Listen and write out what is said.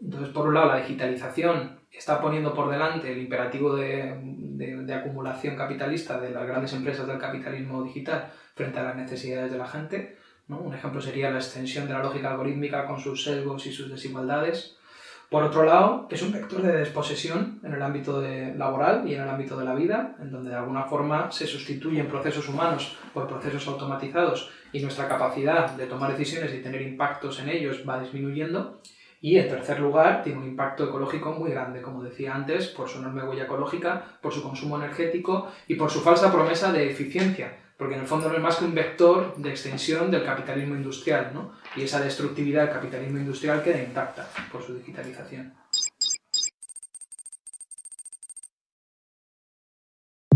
Entonces, por un lado, la digitalización está poniendo por delante el imperativo de, acumulación capitalista de las grandes empresas del capitalismo digital frente a las necesidades de la gente. Un ejemplo sería la extensión de la lógica algorítmica con sus sesgos y sus desigualdades. Por otro lado, es un vector de desposesión en el ámbito laboral y en el ámbito de la vida, en donde de alguna forma se sustituyen procesos humanos por procesos automatizados y nuestra capacidad de tomar decisiones y tener impactos en ellos va disminuyendo. Y en tercer lugar, tiene un impacto ecológico muy grande, como decía antes, por su enorme huella ecológica, por su consumo energético y por su falsa promesa de eficiencia, porque en el fondo no es más que un vector de extensión del capitalismo industrial, ¿no? y esa destructividad del capitalismo industrial queda intacta por su digitalización.